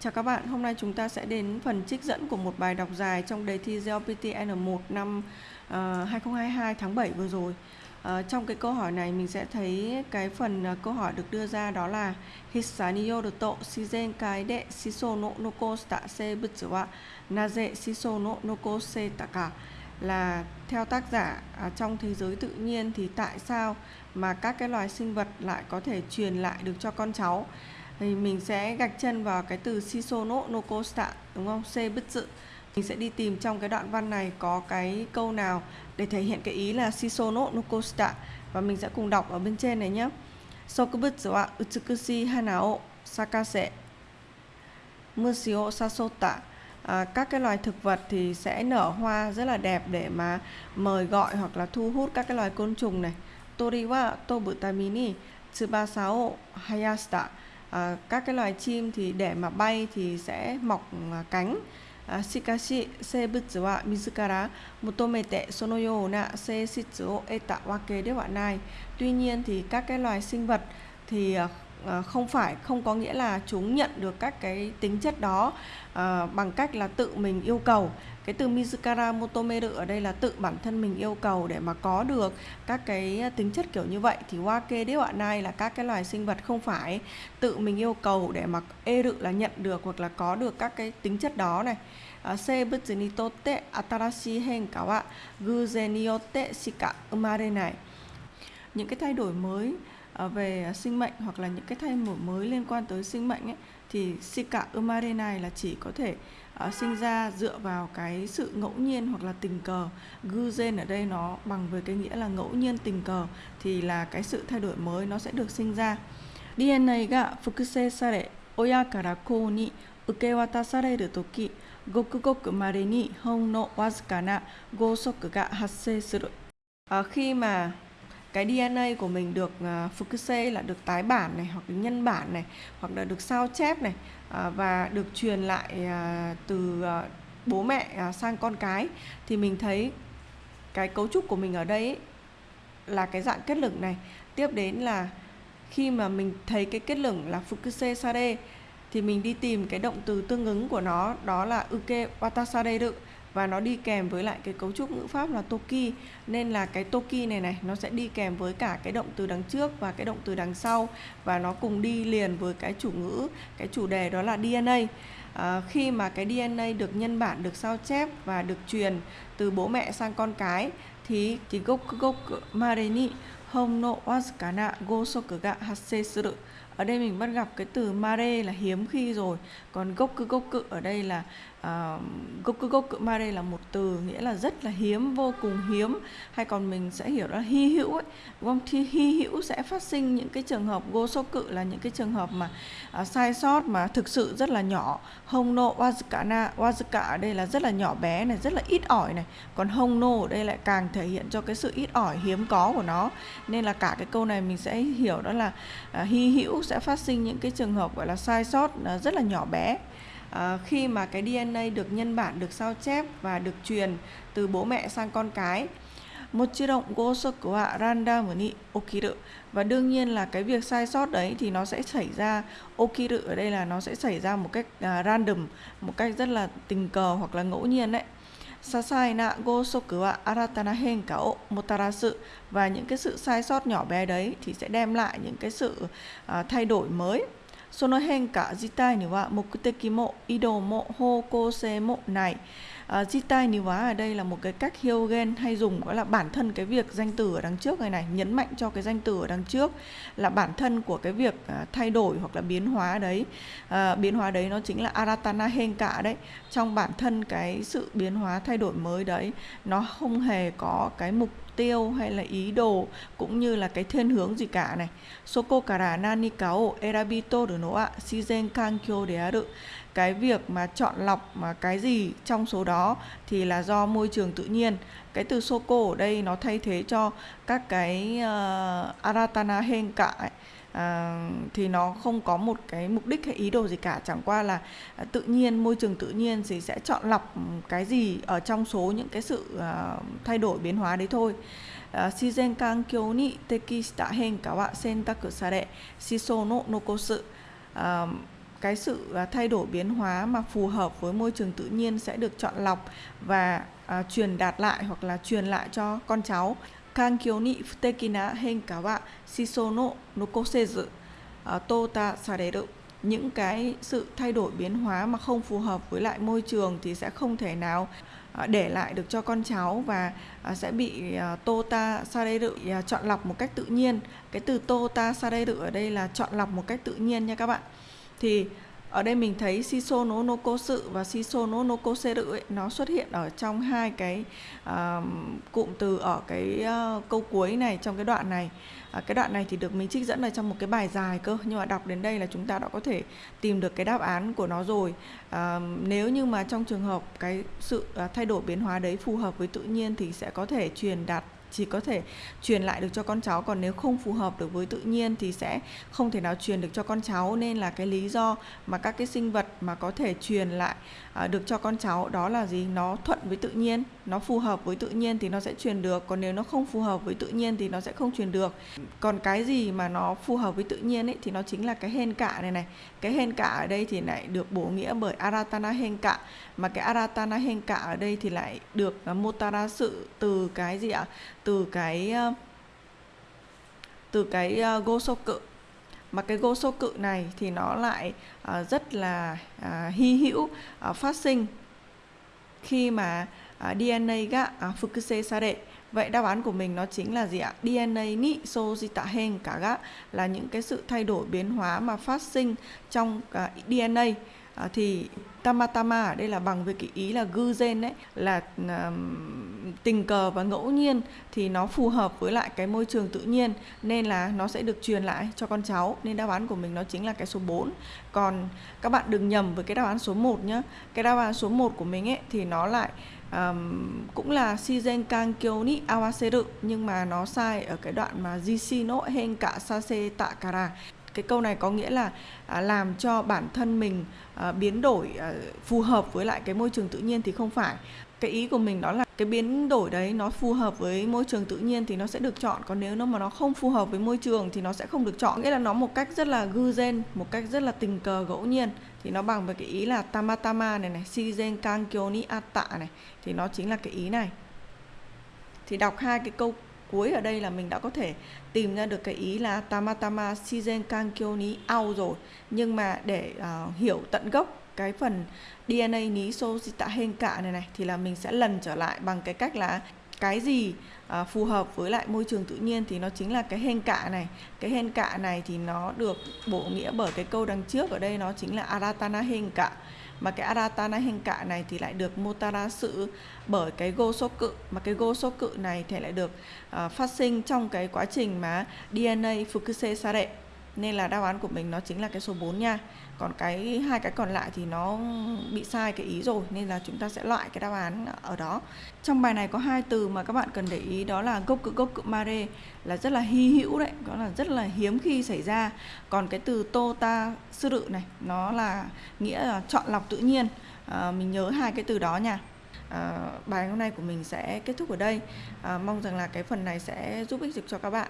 Chào các bạn, hôm nay chúng ta sẽ đến phần trích dẫn của một bài đọc dài trong đề thi GLPT N1 năm ờ, uh, 2022 tháng 7 vừa rồi. Uh, trong cái câu hỏi này mình sẽ thấy cái phần uh, câu hỏi được đưa ra đó là Hisaniyo to shizen kai de shiso no noko sta se butsu wa naze shiso no noko se taka là theo tác giả à, trong thế giới tự nhiên thì tại sao mà các cái loài sinh vật lại có thể truyền lại được cho con cháu thì mình sẽ gạch chân vào cái từ shisono no kosta đúng không? C bất dự. Mình sẽ đi tìm trong cái đoạn văn này có cái câu nào để thể hiện cái ý là shisono no kosta và mình sẽ cùng đọc ở bên trên này nhé. Sokubutsu wa utsukushi hana o sakase mushi o sasota à, các cái loài thực vật thì sẽ nở hoa rất là đẹp để mà mời gọi hoặc là thu hút các cái loài côn trùng này. Tori wa tobutamini tsubasa o hayashita à, các cái loài chim thì để mà bay thì sẽ mọc à, cánh. À, Shikashi seibutsu wa mizukara motomete sono yo na seishitsu o eta wake de nai. Tuy nhiên thì các cái loài sinh vật thì à, à, không phải không có nghĩa là chúng nhận được các cái tính chất đó à, bằng cách là tự mình yêu cầu cái từ Mizukara Motomeru ở đây là tự bản thân mình yêu cầu để mà có được các cái tính chất kiểu như vậy thì Wake Dewa Nai là các cái loài sinh vật không phải tự mình yêu cầu để mà eru là nhận được hoặc là có được các cái tính chất đó này 生物にとって新しい変化は偶然によってしか生まれない những cái thay đổi mới Ờ, về sinh mệnh hoặc là những cái thay đổi mới liên quan tới sinh mệnh ấy, thì Shika Umare này là chỉ có thể uh, sinh ra dựa vào cái sự ngẫu nhiên hoặc là tình cờ. Guzen ở đây nó bằng với cái nghĩa là ngẫu nhiên tình cờ thì là cái sự thay đổi mới nó sẽ được sinh ra. DNA ga fukusei sare oya kara kou ni ukewatasareru toki goku goku mare ni hon no wazuka na gosoku ga hassei suru. À, khi mà cái DNA của mình được uh, à, Fukusei là được tái bản này hoặc nhân bản này hoặc là được sao chép này uh, và được truyền lại uh, từ uh, bố mẹ uh, sang con cái thì mình thấy cái cấu trúc của mình ở đây ấy, là cái dạng kết lửng này. Tiếp đến là khi mà mình thấy cái kết lửng là Fukusei Sare thì mình đi tìm cái động từ tương ứng của nó đó là Uke Watasareru và nó đi kèm với lại cái cấu trúc ngữ pháp là toki. Nên là cái toki này này nó sẽ đi kèm với cả cái động từ đằng trước và cái động từ đằng sau. Và nó cùng đi liền với cái chủ ngữ cái chủ đề đó là DNA à, khi mà cái DNA được nhân bản được sao chép và được truyền từ bố mẹ sang con cái thì thì gốc gốc mareni hong no wazukana gosoku ga suru ở đây mình bắt gặp cái từ mare là hiếm khi rồi. Còn gốc cư gốc cự ở đây là uh, gốc cư mare là một từ nghĩa là rất là hiếm vô cùng hiếm. Hay còn mình sẽ hiểu là hy hữu ấy. Đúng không? Thì hy hữu sẽ phát sinh những cái trường hợp gô số cự là những cái trường hợp mà uh, sai sót mà thực sự rất là nhỏ. Hông nô wazukana wazuka ở đây là rất là nhỏ bé này rất là ít ỏi này. Còn hông nô ở đây lại càng thể hiện cho cái sự ít ỏi hiếm có của nó. Nên là cả cái câu này mình sẽ hiểu đó là uh, hy hữu sẽ phát sinh những cái trường hợp gọi là sai sót uh, rất là nhỏ bé à, khi mà cái DNA được nhân bản được sao chép và được truyền từ bố mẹ sang con cái một chi động của random ni okiru. Và đương nhiên là cái việc sai sót đấy thì nó sẽ xảy ra okiru ở đây là nó sẽ xảy ra một cách uh, random một cách rất là tình cờ hoặc là ngẫu nhiên đấy. Sasai na gosoku wa aratana henka o motarasu. Và những cái sự sai sót nhỏ bé đấy thì sẽ đem lại những cái sự uh, thay đổi mới. その変化自体には目的も移動も方向性もない。uh, Jitai Niwa ở đây là một cái cách Hyogen hay dùng gọi là bản thân cái việc danh từ ở đằng trước này này nhấn mạnh cho cái danh từ ở đằng trước là bản thân của cái việc uh, thay đổi hoặc là biến hóa đấy uh, biến hóa đấy nó chính là Aratana Henka đấy trong bản thân cái sự biến hóa thay đổi mới đấy nó không hề có cái mục tiêu hay là ý đồ cũng như là cái thiên hướng gì cả này. Soko kara nani ka o de no a shizen kankyo de aru cái việc mà chọn lọc mà cái gì trong số đó thì là do môi trường tự nhiên cái từ soko ở đây nó thay thế cho các cái uh, aratana hen cả ấy À, thì nó không có một cái mục đích hay ý đồ gì cả chẳng qua là à, tự nhiên môi trường tự nhiên thì sẽ chọn lọc cái gì ở trong số những cái sự à, thay đổi biến hóa đấy thôi 自然環境に適した変化は選択され思想の残す cái sự à, thay đổi biến hóa mà phù hợp với môi trường tự nhiên sẽ được chọn lọc và à, truyền đạt lại hoặc là truyền lại cho con cháu. Kankyo ni futeki na henka wa nokosezu những cái sự thay đổi biến hóa mà không phù hợp với lại môi trường thì sẽ không thể nào à, để lại được cho con cháu và à, sẽ bị à, tota sareru chọn lọc một cách tự nhiên. Cái từ tota sareru ở đây là chọn lọc một cách tự nhiên nha các bạn. Thì ở đây mình thấy shiso no sự và shiso no nokoseru ấy, nó xuất hiện ở trong hai cái uh, cụm từ ở cái uh, câu cuối này trong cái đoạn này. Uh, cái đoạn này thì được mình trích dẫn ở trong một cái bài dài cơ nhưng mà đọc đến đây là chúng ta đã có thể tìm được cái đáp án của nó rồi. Uh, nếu như mà trong trường hợp cái sự uh, thay đổi biến hóa đấy phù hợp với tự nhiên thì sẽ có thể truyền đạt chỉ có thể truyền lại được cho con cháu còn nếu không phù hợp được với tự nhiên thì sẽ không thể nào truyền được cho con cháu. Nên là cái lý do mà các cái sinh vật mà có thể truyền lại à, được cho con cháu đó là gì? Nó thuận với tự nhiên nó phù hợp với tự nhiên thì nó sẽ truyền được còn nếu nó không phù hợp với tự nhiên thì nó sẽ không truyền được. Còn cái gì mà nó phù hợp với tự nhiên ấy thì nó chính là cái hên cạ này này. Cái hên cạ ở đây thì lại được bổ nghĩa bởi aratana hên cạ mà cái aratana hên cạ ở đây thì lại được uh, mô tả ra sự từ cái gì ạ? Từ cái ờ, từ cái ờ, go sô cự. Mà cái gosoku này thì nó lại ờ, rất là à, hy hữu phát sinh khi mà à, DNA ga uh, à, fukuse sare Vậy đáp án của mình nó chính là gì ạ? DNA ni sojita hen cả gã là những cái sự thay đổi biến hóa mà phát sinh trong uh, DNA à, thì tamatama ở đây là bằng với cái ý là gư gen đấy là à, tình cờ và ngẫu nhiên thì nó phù hợp với lại cái môi trường tự nhiên nên là nó sẽ được truyền lại cho con cháu. Nên đáp án của mình nó chính là cái số 4 còn các bạn đừng nhầm với cái đáp án số 1 nhé cái đáp án số 1 của mình ấy thì nó lại um, cũng là shizen kankyo ni awaseru nhưng mà nó sai ở cái đoạn mà jishino henka sase takara cái câu này có nghĩa là à, làm cho bản thân mình à, biến đổi à, phù hợp với lại cái môi trường tự nhiên thì không phải. Cái ý của mình đó là cái biến đổi đấy nó phù hợp với môi trường tự nhiên thì nó sẽ được chọn còn nếu nó mà nó không phù hợp với môi trường thì nó sẽ không được chọn. Nghĩa là nó một cách rất là gư gen một cách rất là tình cờ ngẫu nhiên. Thì nó bằng với cái ý là tamatama này này shizen kankyo ni atta này thì nó chính là cái ý này. Thì đọc hai cái câu cuối ở đây là mình đã có thể tìm ra được cái ý là tamatama shizen kankyo ni ao rồi. Nhưng mà để uh, hiểu tận gốc cái phần DNA ní Sojita Henka này này thì là mình sẽ lần trở lại bằng cái cách là cái gì à, phù hợp với lại môi trường tự nhiên thì nó chính là cái hen cạ này. Cái hen cạ này thì nó được bổ nghĩa bởi cái câu đằng trước ở đây nó chính là aratana hen cạ mà cái aratana hình cạ này thì lại được mô tả ra sự bởi cái go số cự. Mà cái go số cự này thì lại được uh, phát sinh trong cái quá trình mà DNA Fukuse đệ nên là đáp án của mình nó chính là cái số 4 nha. Còn cái hai cái còn lại thì nó bị sai cái ý rồi nên là chúng ta sẽ loại cái đáp án ở đó. Trong bài này có hai từ mà các bạn cần để ý đó là gốc cự gốc cự mare là rất là hy hữu đấy đó là rất là hiếm khi xảy ra. Còn cái từ tota sư rự này nó là nghĩa là chọn lọc tự nhiên. À, mình nhớ hai cái từ đó nha. À, bài hôm nay của mình sẽ kết thúc ở đây. À, mong rằng là cái phần này sẽ giúp ích được cho các bạn.